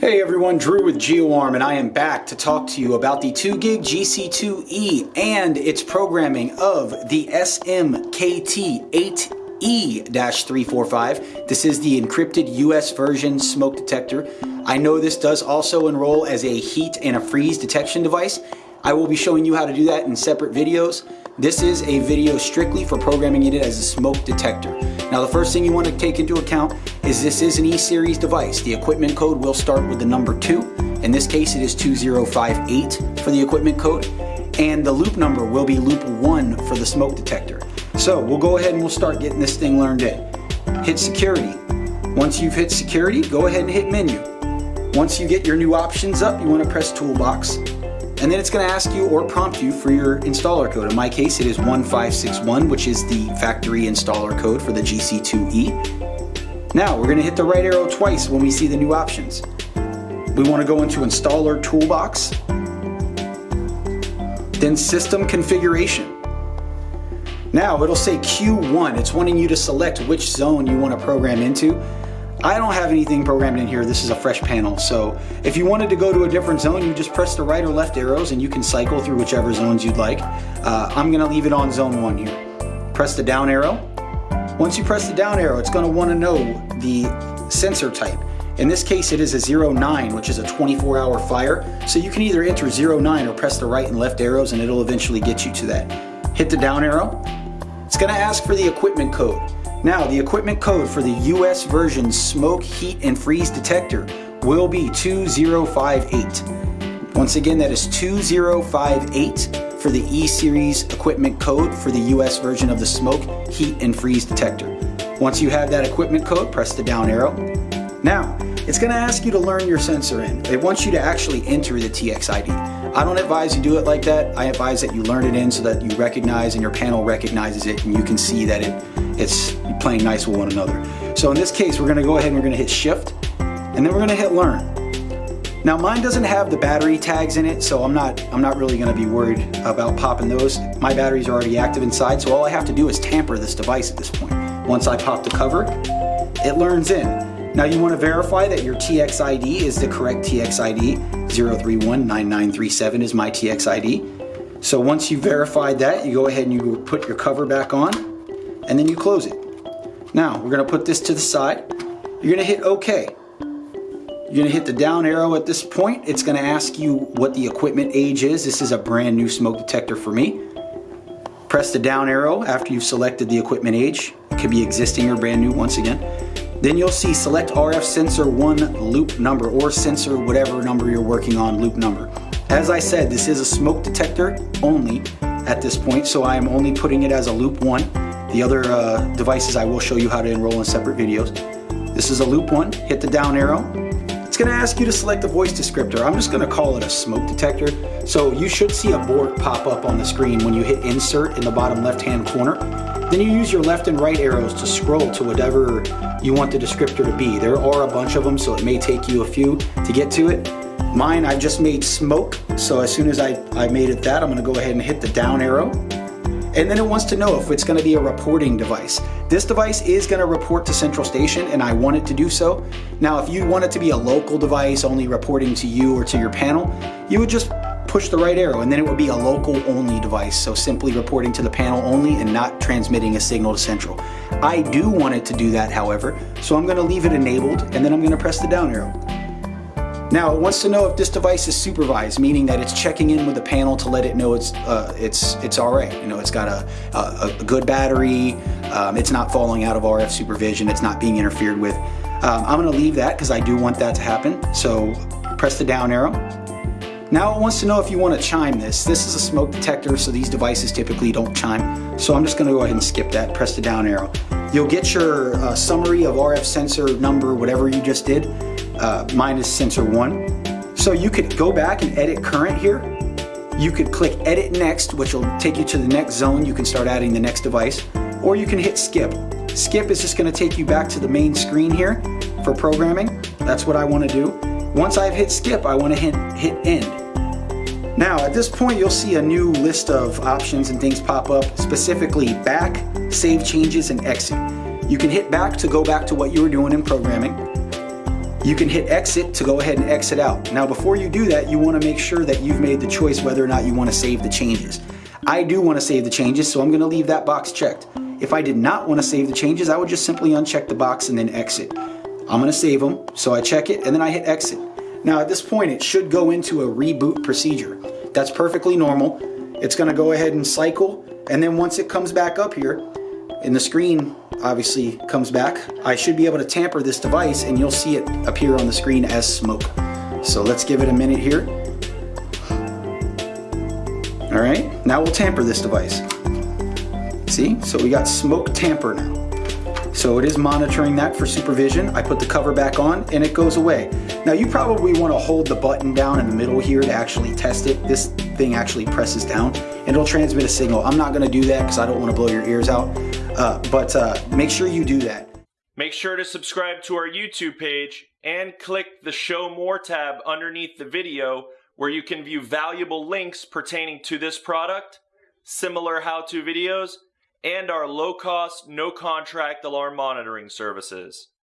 Hey everyone, Drew with GeoArm and I am back to talk to you about the 2GIG GC2E and its programming of the SMKT8E-345. This is the encrypted US version smoke detector. I know this does also enroll as a heat and a freeze detection device. I will be showing you how to do that in separate videos. This is a video strictly for programming it as a smoke detector. Now the first thing you want to take into account is this is an E-Series device. The equipment code will start with the number 2. In this case it is 2058 for the equipment code. And the loop number will be loop 1 for the smoke detector. So we'll go ahead and we'll start getting this thing learned in. Hit security. Once you've hit security, go ahead and hit menu. Once you get your new options up, you want to press toolbox and then it's going to ask you or prompt you for your installer code. In my case, it is 1561, which is the factory installer code for the GC2E. Now, we're going to hit the right arrow twice when we see the new options. We want to go into Installer Toolbox, then System Configuration. Now, it'll say Q1. It's wanting you to select which zone you want to program into. I don't have anything programmed in here. This is a fresh panel. So if you wanted to go to a different zone, you just press the right or left arrows and you can cycle through whichever zones you'd like. Uh, I'm gonna leave it on zone one here. Press the down arrow. Once you press the down arrow, it's gonna wanna know the sensor type. In this case, it is a 09, which is a 24 hour fire. So you can either enter 09 or press the right and left arrows and it'll eventually get you to that. Hit the down arrow. It's gonna ask for the equipment code. Now, the equipment code for the US version smoke, heat, and freeze detector will be 2058. Once again, that is 2058 for the E-Series equipment code for the US version of the smoke, heat, and freeze detector. Once you have that equipment code, press the down arrow. Now, it's going to ask you to learn your sensor in. It wants you to actually enter the TXID. I don't advise you do it like that. I advise that you learn it in so that you recognize and your panel recognizes it and you can see that it it's playing nice with one another. So in this case, we're gonna go ahead and we're gonna hit shift and then we're gonna hit learn. Now mine doesn't have the battery tags in it, so I'm not, I'm not really gonna be worried about popping those. My batteries are already active inside, so all I have to do is tamper this device at this point. Once I pop the cover, it learns in. Now you want to verify that your TXID is the correct TXID. 0319937 is my TXID. So once you've verified that, you go ahead and you put your cover back on and then you close it. Now we're going to put this to the side. You're going to hit OK. You're to hit the down arrow at this point. It's going to ask you what the equipment age is. This is a brand new smoke detector for me. Press the down arrow after you've selected the equipment age. It could be existing or brand new once again. Then you'll see select RF sensor 1 loop number or sensor whatever number you're working on loop number. As I said, this is a smoke detector only at this point, so I am only putting it as a loop 1. The other uh, devices I will show you how to enroll in separate videos. This is a loop 1, hit the down arrow. It's going to ask you to select a voice descriptor. I'm just going to call it a smoke detector. So you should see a board pop up on the screen when you hit insert in the bottom left hand corner. Then you use your left and right arrows to scroll to whatever you want the descriptor to be. There are a bunch of them, so it may take you a few to get to it. Mine, I just made smoke, so as soon as I, I made it that, I'm gonna go ahead and hit the down arrow. And then it wants to know if it's gonna be a reporting device. This device is gonna report to Central Station and I want it to do so. Now, if you want it to be a local device only reporting to you or to your panel, you would just push the right arrow and then it would be a local only device. So simply reporting to the panel only and not transmitting a signal to central. I do want it to do that however, so I'm gonna leave it enabled and then I'm gonna press the down arrow. Now it wants to know if this device is supervised, meaning that it's checking in with the panel to let it know it's uh, it's it's all right. You know, it's got a, a, a good battery, um, it's not falling out of RF supervision, it's not being interfered with. Um, I'm gonna leave that because I do want that to happen. So press the down arrow now it wants to know if you want to chime this. This is a smoke detector, so these devices typically don't chime. So I'm just going to go ahead and skip that, press the down arrow. You'll get your uh, summary of RF sensor number, whatever you just did. Uh, mine is sensor one. So you could go back and edit current here. You could click edit next, which will take you to the next zone. You can start adding the next device, or you can hit skip. Skip is just gonna take you back to the main screen here for programming. That's what I wanna do. Once I've hit skip, I wanna hit, hit end. Now at this point you'll see a new list of options and things pop up, specifically back, save changes, and exit. You can hit back to go back to what you were doing in programming. You can hit exit to go ahead and exit out. Now before you do that, you want to make sure that you've made the choice whether or not you want to save the changes. I do want to save the changes, so I'm going to leave that box checked. If I did not want to save the changes, I would just simply uncheck the box and then exit. I'm going to save them, so I check it and then I hit exit. Now at this point, it should go into a reboot procedure. That's perfectly normal. It's going to go ahead and cycle, and then once it comes back up here, and the screen obviously comes back, I should be able to tamper this device and you'll see it appear on the screen as smoke. So let's give it a minute here. All right, now we'll tamper this device. See, so we got smoke tamper now. So it is monitoring that for supervision. I put the cover back on and it goes away. Now you probably want to hold the button down in the middle here to actually test it. This thing actually presses down and it'll transmit a signal. I'm not going to do that because I don't want to blow your ears out. Uh, but uh, make sure you do that. Make sure to subscribe to our YouTube page and click the Show More tab underneath the video where you can view valuable links pertaining to this product, similar how-to videos, and our low-cost, no-contract alarm monitoring services.